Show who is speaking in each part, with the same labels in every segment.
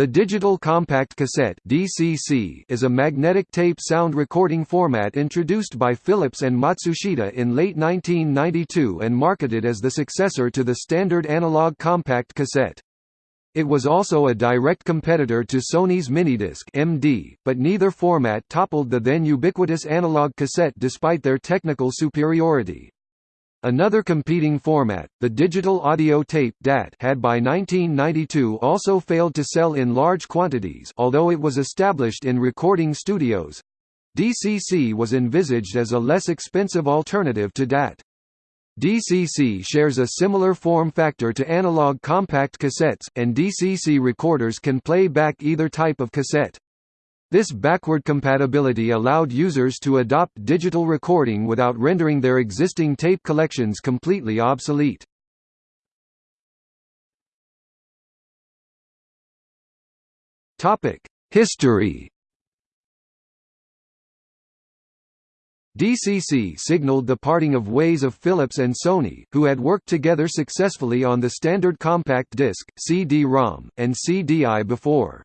Speaker 1: The digital compact cassette (DCC) is a magnetic tape sound recording format introduced by Philips and Matsushita in late 1992 and marketed as the successor to the standard analog compact cassette. It was also a direct competitor to Sony's Minidisc (MD), but neither format toppled the then ubiquitous analog cassette despite their technical superiority. Another competing format, the digital audio tape DAT had by 1992 also failed to sell in large quantities although it was established in recording studios. DCC was envisaged as a less expensive alternative to DAT. DCC shares a similar form factor to analog compact cassettes, and DCC recorders can play back either type of cassette. This backward compatibility allowed users to adopt digital recording without rendering their existing tape collections completely obsolete. History DCC signaled the parting of ways of Philips and Sony, who had worked together successfully on the standard compact disc, CD-ROM, and CDI before.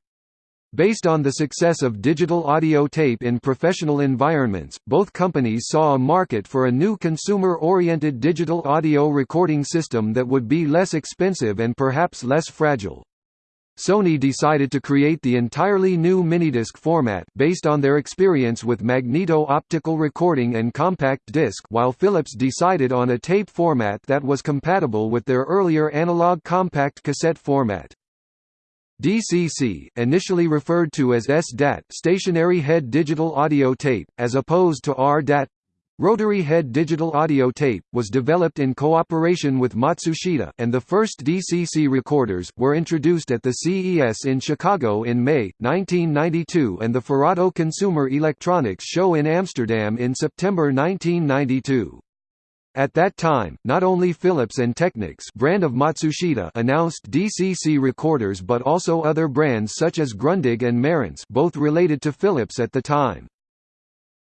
Speaker 1: Based on the success of digital audio tape in professional environments, both companies saw a market for a new consumer-oriented digital audio recording system that would be less expensive and perhaps less fragile. Sony decided to create the entirely new minidisc format based on their experience with magneto-optical recording and compact disc while Philips decided on a tape format that was compatible with their earlier analog compact cassette format. DCC, initially referred to as SDAT stationary head digital audio tape, as opposed to RDAT rotary head digital audio tape, was developed in cooperation with Matsushita, and the first DCC recorders, were introduced at the CES in Chicago in May, 1992 and the Firato Consumer Electronics Show in Amsterdam in September 1992. At that time, not only Philips and Technics brand of Matsushita announced DCC recorders but also other brands such as Grundig and Marantz both related to Philips at the time.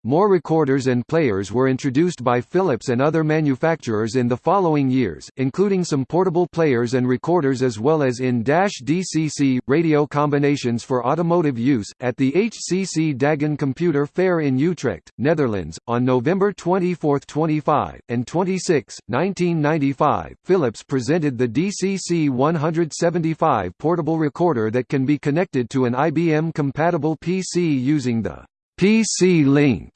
Speaker 1: More recorders and players were introduced by Philips and other manufacturers in the following years, including some portable players and recorders as well as in-DCC, radio combinations for automotive use. At the HCC Dagen Computer Fair in Utrecht, Netherlands, on November 24, 25, and 26, 1995, Philips presented the DCC 175 portable recorder that can be connected to an IBM-compatible PC using the PC Link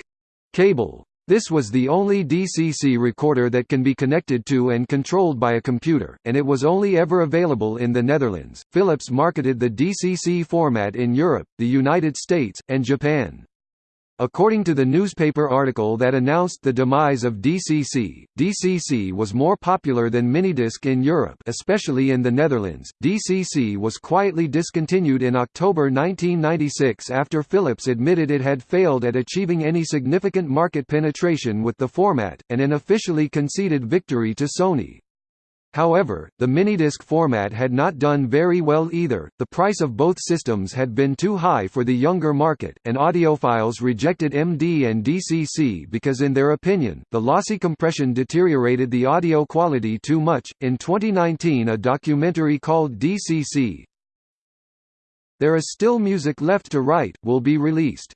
Speaker 1: cable. This was the only DCC recorder that can be connected to and controlled by a computer, and it was only ever available in the Netherlands. Philips marketed the DCC format in Europe, the United States, and Japan. According to the newspaper article that announced the demise of DCC, DCC was more popular than Minidisc in Europe especially in the Netherlands. DCC was quietly discontinued in October 1996 after Philips admitted it had failed at achieving any significant market penetration with the format, and an officially conceded victory to Sony. However, the minidisc format had not done very well either, the price of both systems had been too high for the younger market, and audiophiles rejected MD and DCC because in their opinion, the lossy compression deteriorated the audio quality too much. In 2019 a documentary called DCC There is Still Music Left to Write will be released.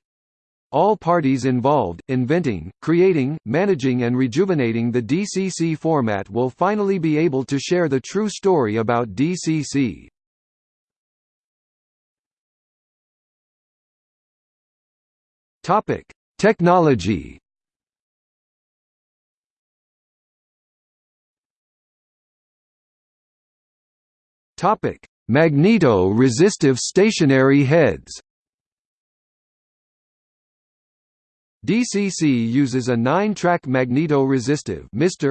Speaker 1: All parties involved, inventing, creating, managing and rejuvenating the DCC format will finally be able to share the true story about DCC. Technology Magneto-resistive stationary heads DCC uses a 9-track magneto-resistive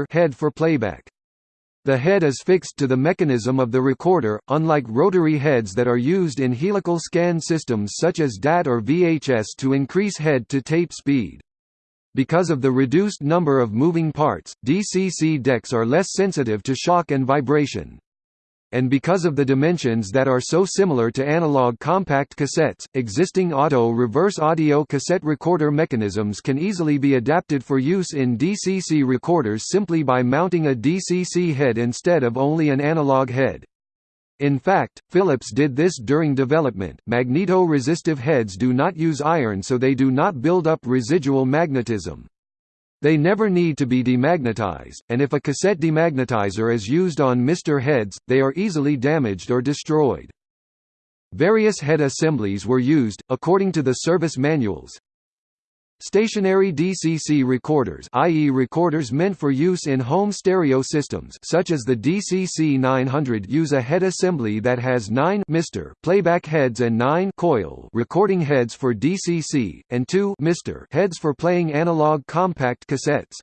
Speaker 1: head for playback. The head is fixed to the mechanism of the recorder, unlike rotary heads that are used in helical scan systems such as DAT or VHS to increase head-to-tape speed. Because of the reduced number of moving parts, DCC decks are less sensitive to shock and vibration and because of the dimensions that are so similar to analog compact cassettes, existing auto reverse audio cassette recorder mechanisms can easily be adapted for use in DCC recorders simply by mounting a DCC head instead of only an analog head. In fact, Philips did this during development. Magneto-resistive heads do not use iron so they do not build up residual magnetism. They never need to be demagnetized, and if a cassette demagnetizer is used on MR heads, they are easily damaged or destroyed. Various head assemblies were used, according to the service manuals. Stationary DCC recorders i.e. recorders meant for use in home stereo systems such as the DCC 900 use a head assembly that has 9 Mr. playback heads and 9 coil recording heads for DCC, and 2 Mr. heads for playing analog compact cassettes.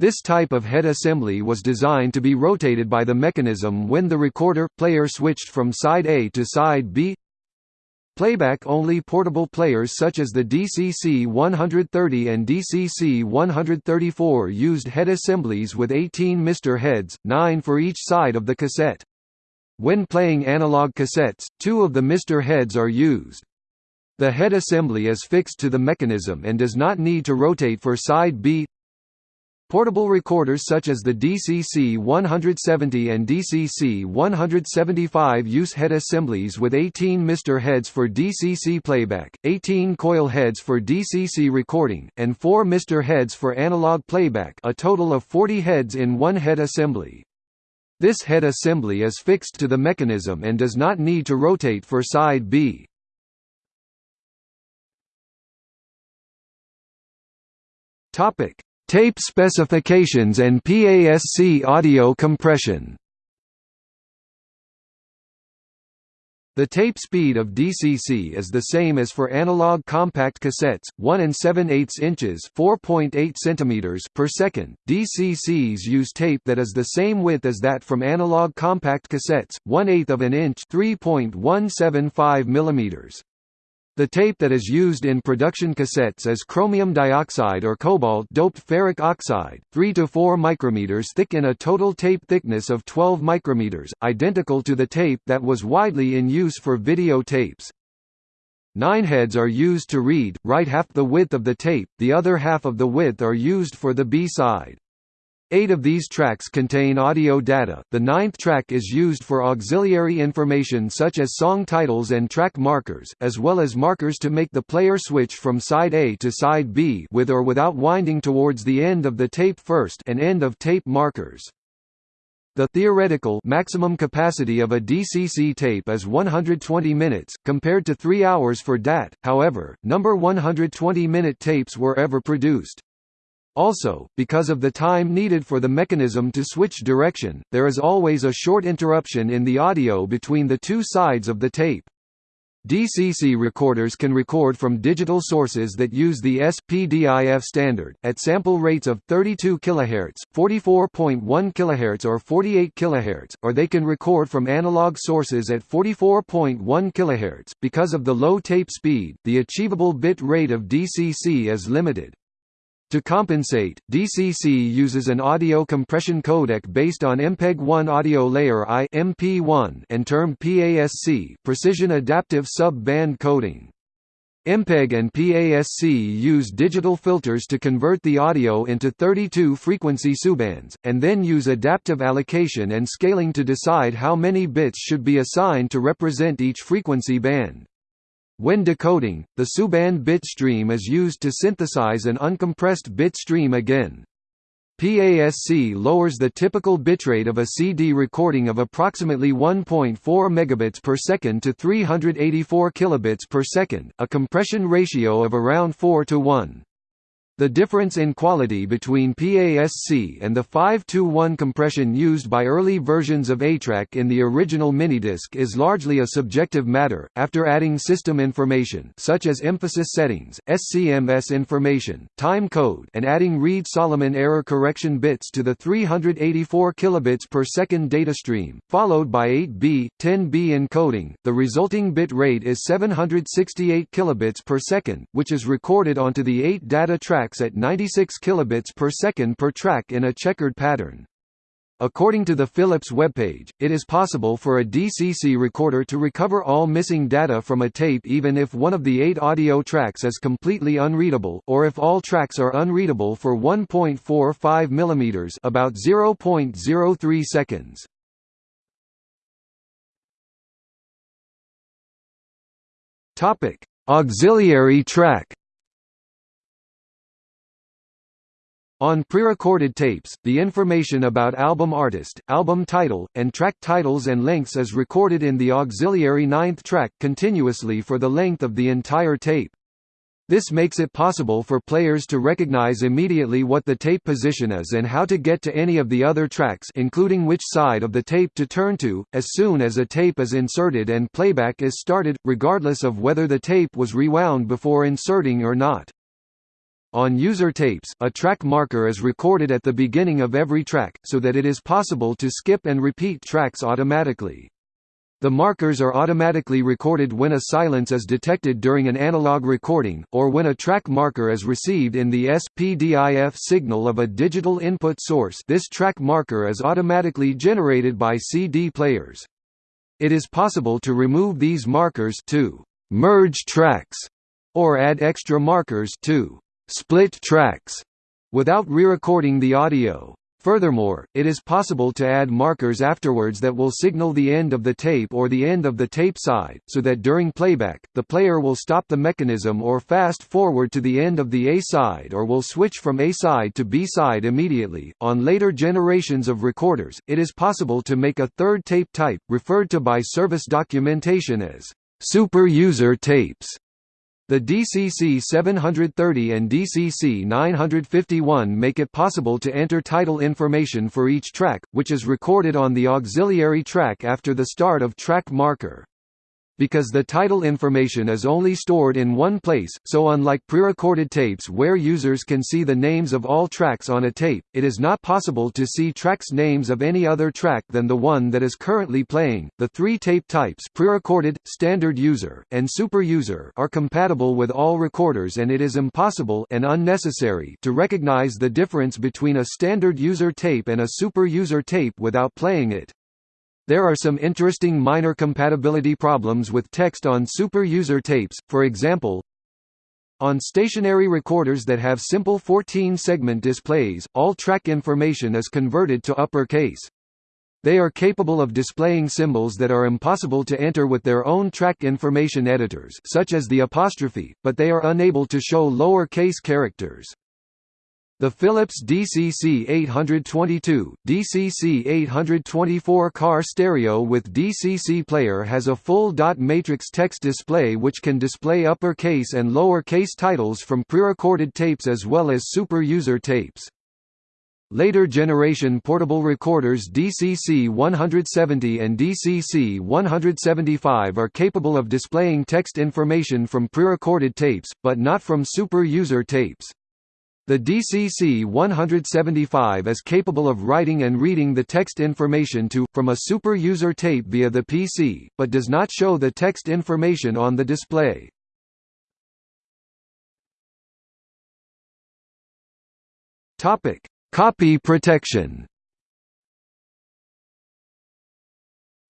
Speaker 1: This type of head assembly was designed to be rotated by the mechanism when the recorder player switched from side A to side B Playback-only portable players such as the DCC-130 and DCC-134 used head assemblies with 18 Mr heads, 9 for each side of the cassette. When playing analog cassettes, two of the Mr heads are used. The head assembly is fixed to the mechanism and does not need to rotate for side B Portable recorders such as the DCC-170 and DCC-175 use head assemblies with 18 Mr heads for DCC playback, 18 coil heads for DCC recording, and 4 Mr heads for analog playback a total of 40 heads in one head assembly. This head assembly is fixed to the mechanism and does not need to rotate for side B. Topic Tape specifications and PASC audio compression The tape speed of DCC is the same as for analog compact cassettes, 1 and 7 8 inches (4.8 centimeters) per second. DCCs use tape that is the same width as that from analog compact cassettes, 1 8 of an inch (3.175 millimeters). The tape that is used in production cassettes is chromium dioxide or cobalt-doped ferric oxide, 3 to 4 micrometers thick in a total tape thickness of 12 micrometers, identical to the tape that was widely in use for video tapes. Nine heads are used to read, write half the width of the tape, the other half of the width are used for the B-side. Eight of these tracks contain audio data, the ninth track is used for auxiliary information such as song titles and track markers, as well as markers to make the player switch from side A to side B with or without winding towards the end of the tape first and end of tape markers. The theoretical maximum capacity of a DCC tape is 120 minutes, compared to 3 hours for DAT, however, number 120-minute tapes were ever produced. Also, because of the time needed for the mechanism to switch direction, there is always a short interruption in the audio between the two sides of the tape. DCC recorders can record from digital sources that use the SPDIF standard, at sample rates of 32 kHz, 44.1 kHz or 48 kHz, or they can record from analog sources at 44.1 kHz. Because of the low tape speed, the achievable bit rate of DCC is limited. To compensate, DCC uses an audio compression codec based on MPEG-1 audio layer I MP1 and termed PASC precision adaptive sub-band coding. MPEG and PASC use digital filters to convert the audio into 32 frequency subbands, and then use adaptive allocation and scaling to decide how many bits should be assigned to represent each frequency band. When decoding, the subband bitstream is used to synthesize an uncompressed bitstream again. PASC lowers the typical bitrate of a CD recording of approximately 1.4 megabits per second to 384 kilobits per second, a compression ratio of around 4 to 1. The difference in quality between PASC and the 5-to-1 compression used by early versions of ATRAC in the original minidisc is largely a subjective matter. After adding system information such as emphasis settings, SCMS information, time code, and adding Reed-Solomon error correction bits to the 384 kilobits per second data stream, followed by 8B, 10B encoding, the resulting bit rate is 768 kilobits per second, which is recorded onto the 8 data track tracks at 96 kilobits per second per track in a checkered pattern. According to the Philips webpage, it is possible for a DCC recorder to recover all missing data from a tape even if one of the eight audio tracks is completely unreadable, or if all tracks are unreadable for 1.45 mm about 0.03 seconds. Auxiliary track On prerecorded tapes, the information about album artist, album title, and track titles and lengths is recorded in the auxiliary ninth track continuously for the length of the entire tape. This makes it possible for players to recognize immediately what the tape position is and how to get to any of the other tracks including which side of the tape to turn to, as soon as a tape is inserted and playback is started, regardless of whether the tape was rewound before inserting or not. On user tapes, a track marker is recorded at the beginning of every track, so that it is possible to skip and repeat tracks automatically. The markers are automatically recorded when a silence is detected during an analog recording, or when a track marker is received in the SPDIF signal of a digital input source this track marker is automatically generated by CD players. It is possible to remove these markers to «merge tracks» or add extra markers to split tracks without re-recording the audio. Furthermore, it is possible to add markers afterwards that will signal the end of the tape or the end of the tape side, so that during playback, the player will stop the mechanism or fast forward to the end of the A side or will switch from A side to B side immediately. On later generations of recorders, it is possible to make a third tape type, referred to by service documentation as super user tapes the DCC 730 and DCC 951 make it possible to enter title information for each track, which is recorded on the auxiliary track after the start of track marker because the title information is only stored in one place, so unlike pre-recorded tapes where users can see the names of all tracks on a tape, it is not possible to see tracks names of any other track than the one that is currently playing. The three tape types pre-recorded, standard user, and super user are compatible with all recorders and it is impossible and unnecessary to recognize the difference between a standard user tape and a super user tape without playing it. There are some interesting minor compatibility problems with text on super user tapes, for example, on stationary recorders that have simple 14-segment displays, all track information is converted to uppercase. They are capable of displaying symbols that are impossible to enter with their own track information editors such as the apostrophe, but they are unable to show lower case characters. The Philips DCC 822, DCC 824 car stereo with DCC player has a full dot matrix text display which can display upper-case and lower-case titles from pre-recorded tapes as well as super user tapes. Later generation portable recorders DCC 170 and DCC 175 are capable of displaying text information from pre-recorded tapes, but not from super user tapes. The DCC 175 is capable of writing and reading the text information to, from a super user tape via the PC, but does not show the text information on the display. Copy protection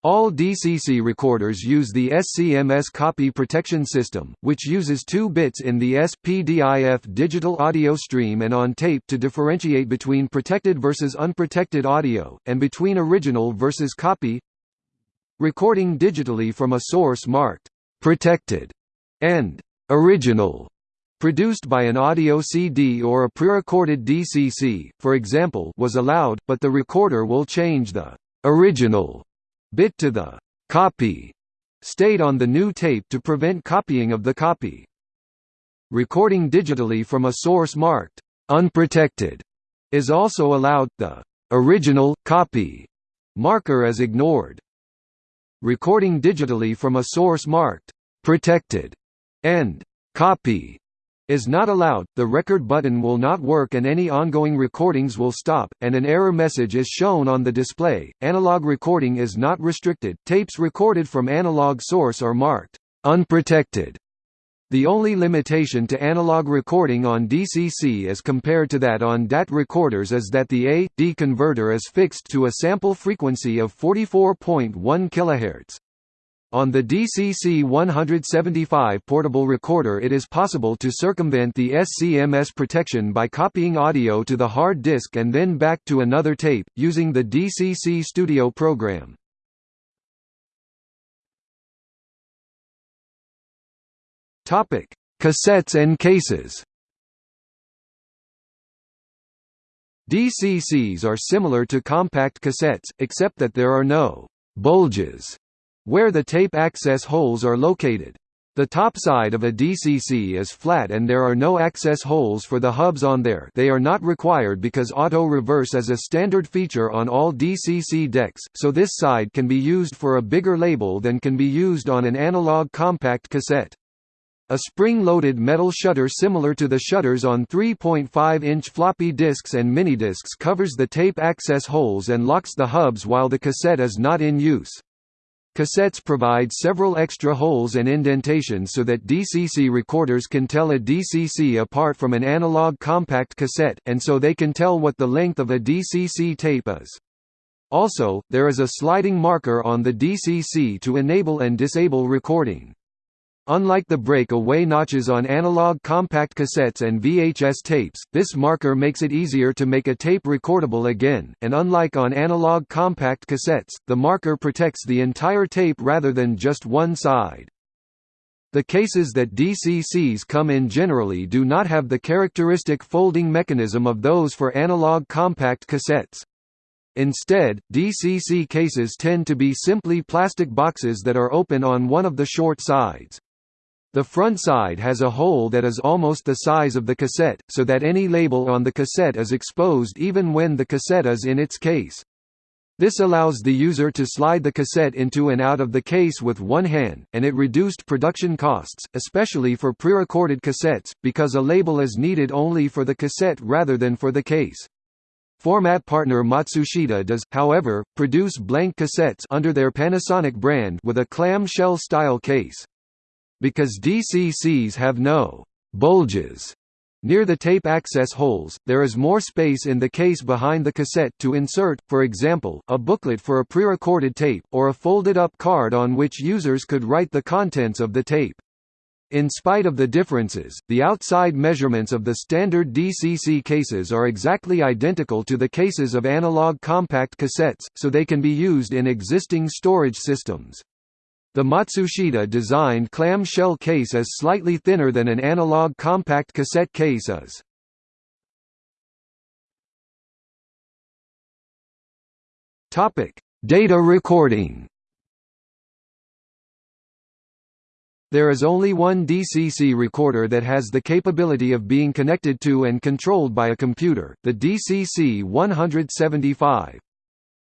Speaker 1: All DCC recorders use the SCMS copy protection system, which uses two bits in the SPDIF digital audio stream and on tape to differentiate between protected versus unprotected audio, and between original versus copy. Recording digitally from a source marked protected and original produced by an audio CD or a pre-recorded DCC, for example, was allowed, but the recorder will change the original bit to the copy stayed on the new tape to prevent copying of the copy. Recording digitally from a source marked unprotected is also allowed, the original copy marker is ignored. Recording digitally from a source marked protected and copy is not allowed, the record button will not work and any ongoing recordings will stop, and an error message is shown on the display. Analog recording is not restricted, tapes recorded from analog source are marked unprotected. The only limitation to analog recording on DCC as compared to that on DAT recorders is that the A-D converter is fixed to a sample frequency of 44.1 kHz. On the DCC 175 portable recorder it is possible to circumvent the SCMS protection by copying audio to the hard disk and then back to another tape, using the DCC Studio program. Cassettes and cases. DCCs are similar to compact cassettes, except that there are no bulges where the tape access holes are located. The top side of a DCC is flat and there are no access holes for the hubs on there they are not required because auto-reverse is a standard feature on all DCC decks, so this side can be used for a bigger label than can be used on an analog compact cassette. A spring-loaded metal shutter similar to the shutters on 3.5-inch floppy disks and minidiscs covers the tape access holes and locks the hubs while the cassette is not in use. Cassettes provide several extra holes and indentations so that DCC recorders can tell a DCC apart from an analog compact cassette, and so they can tell what the length of a DCC tape is. Also, there is a sliding marker on the DCC to enable and disable recording. Unlike the break-away notches on analog compact cassettes and VHS tapes, this marker makes it easier to make a tape recordable again, and unlike on analog compact cassettes, the marker protects the entire tape rather than just one side. The cases that DCCs come in generally do not have the characteristic folding mechanism of those for analog compact cassettes. Instead, DCC cases tend to be simply plastic boxes that are open on one of the short sides. The front side has a hole that is almost the size of the cassette, so that any label on the cassette is exposed even when the cassette is in its case. This allows the user to slide the cassette into and out of the case with one hand, and it reduced production costs, especially for pre-recorded cassettes, because a label is needed only for the cassette rather than for the case. Format partner Matsushita does, however, produce blank cassettes under their Panasonic brand with a clamshell style case. Because DCCs have no bulges near the tape access holes, there is more space in the case behind the cassette to insert, for example, a booklet for a pre-recorded tape, or a folded-up card on which users could write the contents of the tape. In spite of the differences, the outside measurements of the standard DCC cases are exactly identical to the cases of analog compact cassettes, so they can be used in existing storage systems. The Matsushita designed clamshell case is slightly thinner than an analog compact cassette case is. Data recording. There is only one DCC recorder that has the capability of being connected to and controlled by a computer, the DCC 175.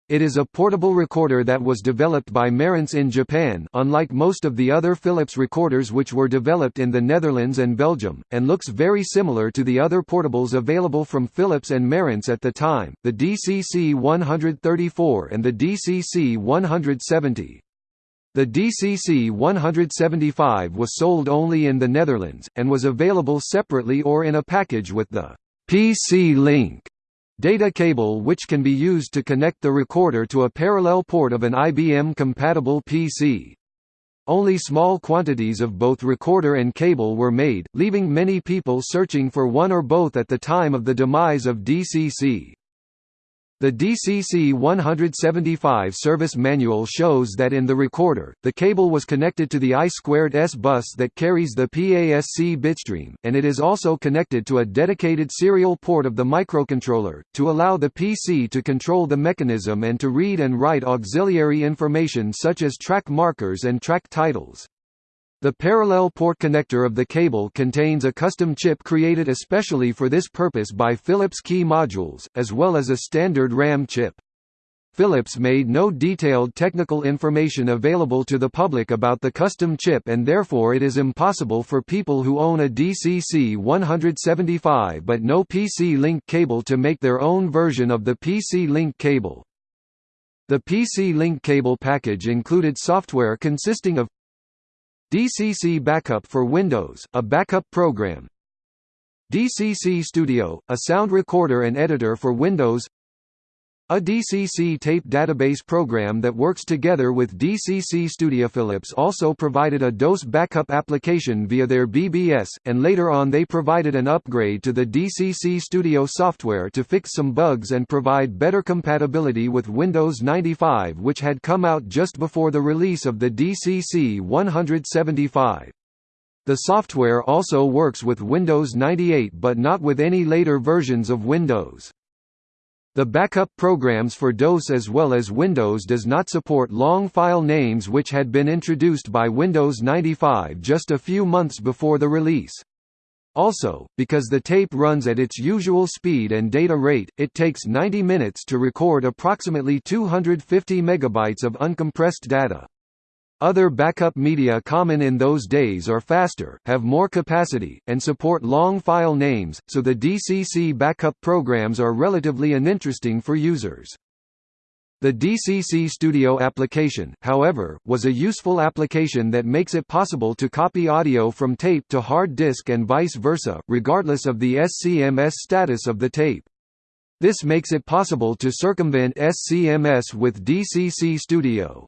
Speaker 1: It is a portable recorder that was developed by Marantz in Japan unlike most of the other Philips recorders which were developed in the Netherlands and Belgium, and looks very similar to the other portables available from Philips and Marantz at the time, the DCC 134 and the DCC 170. The DCC 175 was sold only in the Netherlands, and was available separately or in a package with the PC Link Data cable which can be used to connect the recorder to a parallel port of an IBM-compatible PC. Only small quantities of both recorder and cable were made, leaving many people searching for one or both at the time of the demise of DCC. The DCC 175 service manual shows that in the recorder, the cable was connected to the I2S bus that carries the PASC bitstream, and it is also connected to a dedicated serial port of the microcontroller, to allow the PC to control the mechanism and to read and write auxiliary information such as track markers and track titles. The parallel port connector of the cable contains a custom chip created especially for this purpose by Philips Key Modules, as well as a standard RAM chip. Philips made no detailed technical information available to the public about the custom chip and therefore it is impossible for people who own a DCC 175 but no PC-Link cable to make their own version of the PC-Link cable. The PC-Link cable package included software consisting of DCC Backup for Windows, a backup program. DCC Studio, a sound recorder and editor for Windows a DCC tape database program that works together with DCC Studio. Philips also provided a DOS backup application via their BBS, and later on they provided an upgrade to the DCC Studio software to fix some bugs and provide better compatibility with Windows 95 which had come out just before the release of the DCC 175. The software also works with Windows 98 but not with any later versions of Windows. The backup programs for DOS as well as Windows does not support long file names which had been introduced by Windows 95 just a few months before the release. Also, because the tape runs at its usual speed and data rate, it takes 90 minutes to record approximately 250 megabytes of uncompressed data. Other backup media common in those days are faster, have more capacity, and support long file names, so the DCC backup programs are relatively uninteresting for users. The DCC Studio application, however, was a useful application that makes it possible to copy audio from tape to hard disk and vice versa, regardless of the SCMS status of the tape. This makes it possible to circumvent SCMS with DCC Studio.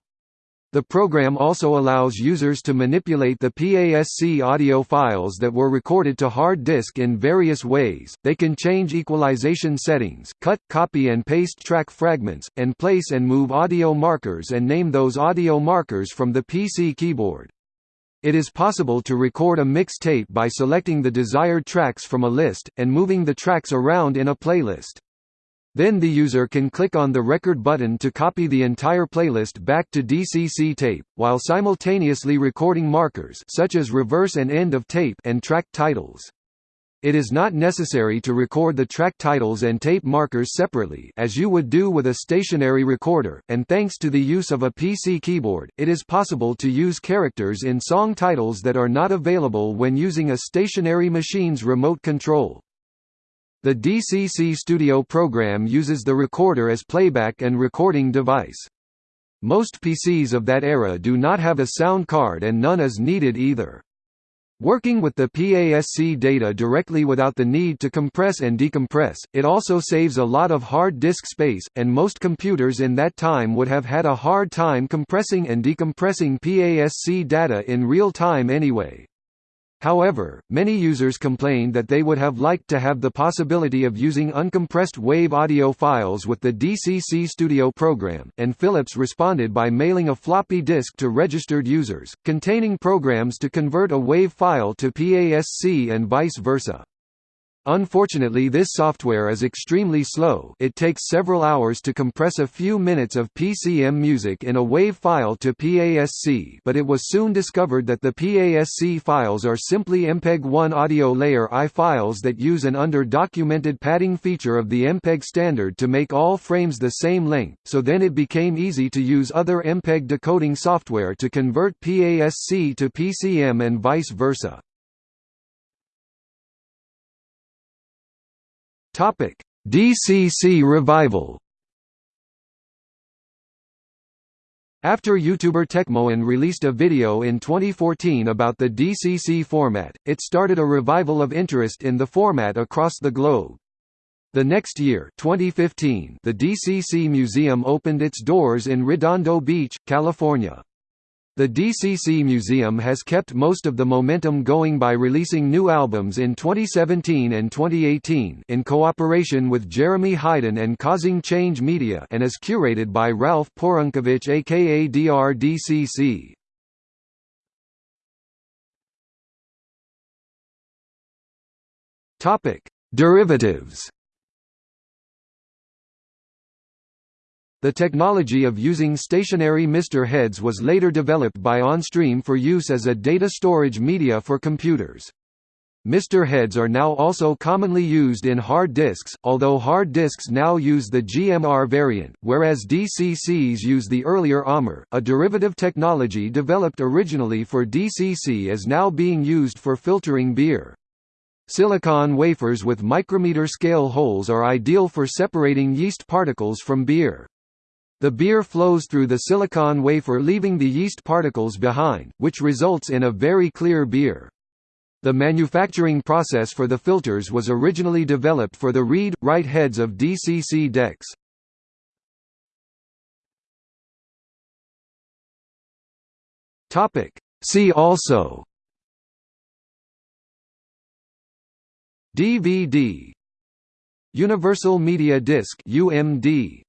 Speaker 1: The program also allows users to manipulate the PASC audio files that were recorded to hard disk in various ways. They can change equalization settings, cut, copy and paste track fragments, and place and move audio markers and name those audio markers from the PC keyboard. It is possible to record a mixtape by selecting the desired tracks from a list, and moving the tracks around in a playlist. Then the user can click on the record button to copy the entire playlist back to DCC tape, while simultaneously recording markers such as reverse and end of tape and track titles. It is not necessary to record the track titles and tape markers separately as you would do with a stationary recorder, and thanks to the use of a PC keyboard, it is possible to use characters in song titles that are not available when using a stationary machine's remote control. The DCC Studio program uses the recorder as playback and recording device. Most PCs of that era do not have a sound card and none is needed either. Working with the PASC data directly without the need to compress and decompress, it also saves a lot of hard disk space, and most computers in that time would have had a hard time compressing and decompressing PASC data in real time anyway. However, many users complained that they would have liked to have the possibility of using uncompressed WAV audio files with the DCC Studio program, and Philips responded by mailing a floppy disk to registered users, containing programs to convert a WAV file to PASC and vice versa. Unfortunately this software is extremely slow it takes several hours to compress a few minutes of PCM music in a WAV file to PASC but it was soon discovered that the PASC files are simply MPEG-1 audio layer I files that use an under-documented padding feature of the MPEG standard to make all frames the same length, so then it became easy to use other MPEG decoding software to convert PASC to PCM and vice versa. Topic: DCC revival. After YouTuber Techmoan released a video in 2014 about the DCC format, it started a revival of interest in the format across the globe. The next year 2015, the DCC Museum opened its doors in Redondo Beach, California. The DCC Museum has kept most of the momentum going by releasing new albums in 2017 and 2018 in cooperation with Jeremy Hyden and Causing Change Media and is curated by Ralph Porankiewicz aka DRDCC. Topic: Derivatives The technology of using stationary mister heads was later developed by OnStream for use as a data storage media for computers. Mister heads are now also commonly used in hard disks, although hard disks now use the GMR variant, whereas DCCs use the earlier AMR. A derivative technology developed originally for DCC is now being used for filtering beer. Silicon wafers with micrometer scale holes are ideal for separating yeast particles from beer. The beer flows through the silicon wafer leaving the yeast particles behind, which results in a very clear beer. The manufacturing process for the filters was originally developed for the read-write heads of DCC decks. Topic: See also DVD Universal Media Disc UMD